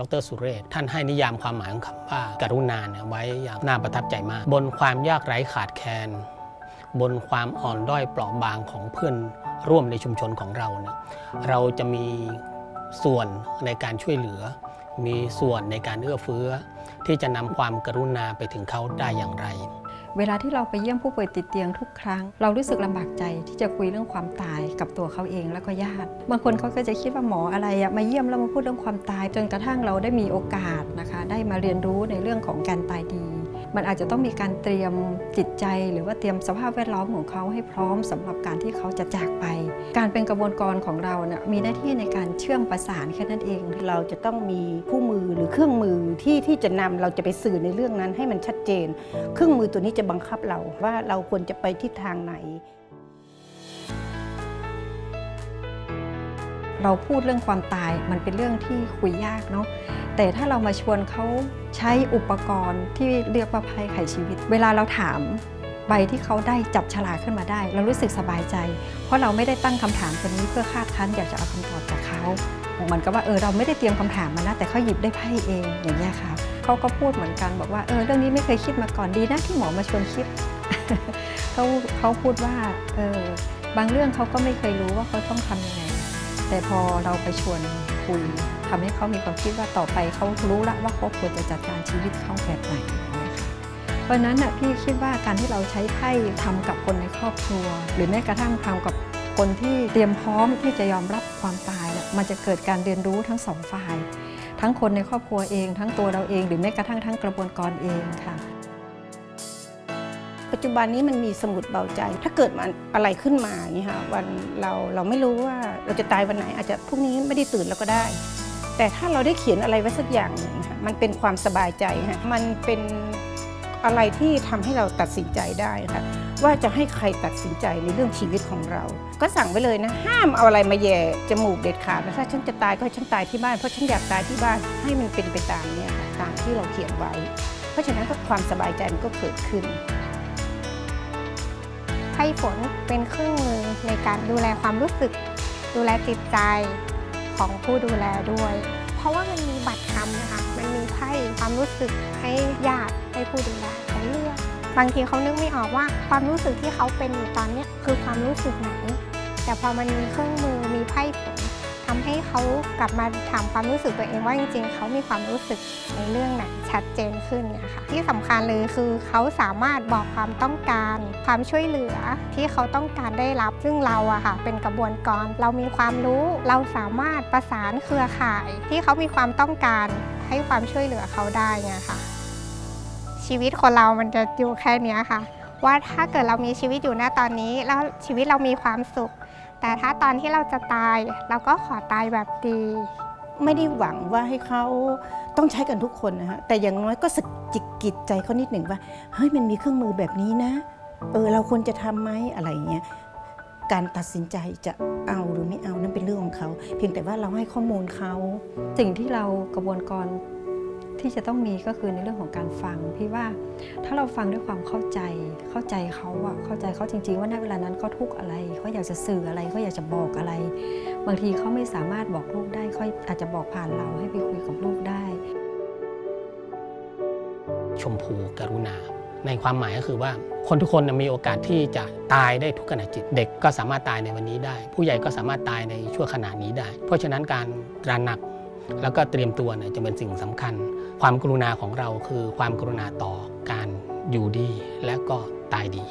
ดรสุเรศท่านให้นิยามความหมายของคำว่าการุณาเนี่ยไว้อย่างน่าประทับใจมาก บนความยากไร้ขาดแคลนบนความอ่อนด้อยเปราะบางของเพื่อนร่วมในชุมชนของเราเนี่ยเราจะมีส่วนในการช่วยเหลือ มีส่วนในการเอื้อเฟื้อ ที่จะนำความกรุณาไปถึงเขาได้อย่างไร เวลาที่เราไปเยี่ยมผู้ป่วยติดเตียงทุกครั้ง เรารู้สึกลำบากใจที่จะคุยเรื่องความตายกับตัวเขาเองแล้วก็ญาติ บางคนเขาก็จะคิดว่าหมออะไรอะมาเยี่ยมแล้วมาพูดเรื่องความตาย จนกระทั่งเราได้มีโอกาสนะคะ ได้มาเรียนรู้ในเรื่องของการตายดี มันอาจจะต้องมีการเตรียมจิตใจ หรือว่าเตรียมสภาพแวดล้อมของเขาให้พร้อมสำหรับการที่เขาจะจากไป การเป็นกระบวนการของเราเนี่ยมีหน้าที่ในการเชื่อมประสานแค่นั้นเอง เราจะต้องมีคู่มือหรือเครื่องมือที่ที่จะนำเราจะไปสื่อในเรื่องนั้นให้มันชัดเจน เครื่องมือตัวนี้จะบังคับเราว่าเราควรจะไปทิศทางไหน เราพูดเรื่องความตายมันเป็นเรื่องที่คุยยากเนาะแต่ถ้าเรามาชวนเขาใช้อุปกรณ์ที่เรียกว่าไพ่ไขชีวิต เวลาเราถามใบที่เขาได้จับฉลากขึ้นมาได้ เรารู้สึกสบายใจ เพราะเราไม่ได้ตั้งคำถามตัวนี้เพื่อคาดคั้นอยากจะเอาคำตอบจากเขาเหมือนกับว่าเออเราไม่ได้เตรียมคำถามมานะแต่เขาหยิบได้ไพ่เองอย่างนี้ยค่ะเขาก็พูดเหมือนกันบอกว่าเออเรื่องนี้ไม่เคยคิดมาก่อนดีนะที่หมอมาชวนคิดเขาเขาพูดว่าเออบางเรื่องเขาก็ไม่เคยรู้ว่าเขาต้องทำยังไง แต่พอเราไปชวนคุยทำให้เขามีความคิดว่าต่อไปเขารู้ละว่าเขาควรจะจัดการชีวิตเขาแบบไหนนะคะเพราะนั้นน่ะพี่คิดว่าการที่เราใช้ไพ่ทำกับคนในครอบครัว หรือแม้กระทั่งทำกับคนที่เตรียมพร้อมที่จะยอมรับความตายเนี่ยมันจะเกิดการเรียนรู้ทั้งสองฝ่าย ทั้งคนในครอบครัวเอง ทั้งตัวเราเอง หรือแม้กระทั่งทั้งกระบวนการเองค่ะ จจุบันนี้มันมีสมุดเบาใจ ถ้าเกิดมันอะไรขึ้นมาเนี่ยค่ะวันเราเราไม่รู้ว่าเราจะตายวันไหน อาจจะพรุ่งนี้ไม่ได้ตื่นแล้วก็ได้ แต่ถ้าเราได้เขียนอะไรไว้สักอย่างหนึ่งค่ะมันเป็นความสบายใจค่ะมันเป็นอะไรที่ทำให้เราตัดสินใจได้ค่ะว่าจะให้ใครตัดสินใจในเรื่องชีวิตของเรา ก็สั่งไว้เลยนะ ห้ามเอาอะไรมาแย่จมูกเด็ดขาดนะถ้าฉันจะตายก็ให้ฉันตายที่บ้านเพราะฉันอยากตายที่บ้านให้มันเป็นไปตามเนี่ยตามที่เราเขียนไว้ เพราะฉะนั้นก็ความสบายใจมันก็เกิดขึ้น ไพ่ฝนเป็นเครื่องมือในการดูแลความรู้สึก ดูแลจิตใจของผู้ดูแลด้วย เพราะว่ามันมีบัตรคำนะคะ มันมีไพ่ความรู้สึกให้ญาติให้ผู้ดูแลเขาเลือก บางทีเขานึกไม่ออกว่าความรู้สึกที่เขาเป็นอยู่ตอนนี้คือความรู้สึกไหน แต่พอมันมีเครื่องมือมีไพ่ฝ เขากลับมาถามความรู้สึกตัวเองว่าจริงๆ เขามีความรู้สึกในเรื่องไหนชัดเจนขึ้นเนี่ยค่ะที่สำคัญเลยคือเขาสามารถบอกความต้องการ ความช่วยเหลือที่เขาต้องการได้รับ ซึ่งเราอะค่ะเป็นกระบวนการเรามีความรู้ เราสามารถประสานเครือข่าย ที่เขามีความต้องการให้ความช่วยเหลือเขาได้ไงค่ะชีวิตคนเรามันจะอยู่แค่นี้ค่ะ ว่าถ้าเกิดเรามีชีวิตอยู่ณตอนนี้ แล้วชีวิตเรามีความสุข แต่ถ้าตอนที่เราจะตาย เราก็ขอตายแบบดี ไม่ได้หวังว่าให้เขาต้องใช้กันทุกคนนะฮะแต่อย่างน้อยก็สะกิดกิจใจเขานิดหนึ่งว่าเฮ้ยมันมีเครื่องมือแบบนี้นะ เออเราควรจะทำไหมอะไรอย่างเงี้ยการตัดสินใจจะเอาหรือไม่เอานั่นเป็นเรื่องของเขา เพียงแต่ว่าเราให้ข้อมูลเขา สิ่งที่เรากระบวนการ ที่จะต้องมีก็คือในเรื่องของการฟัง พี่ว่าถ้าเราฟังด้วยความเข้าใจเข้าใจเขาอะเข้าใจเขาจริง ๆ ว่าณเวลานั้นเขาทุกข์อะไรเขาอยากจะสื่ออะไรเขาอยากจะบอกอะไร บางทีเขาไม่สามารถบอกลูกได้เขาอาจจะบอกผ่านเราให้ไปคุยกับลูกได้ ชมพูกรุณา ในความหมายก็คือว่าคนทุกคนมีโอกาสที่จะตายได้ทุกขณะจิต เด็กก็สามารถตายในวันนี้ได้ ผู้ใหญ่ก็สามารถตายในชั่วขณะนี้ได้ เพราะฉะนั้นการตระหนัก แล้วก็เตรียมตัวเนี่ยจะเป็นสิ่งสำคัญ ความกรุณาของเราคือความกรุณาต่อการอยู่ดีและก็ตายดี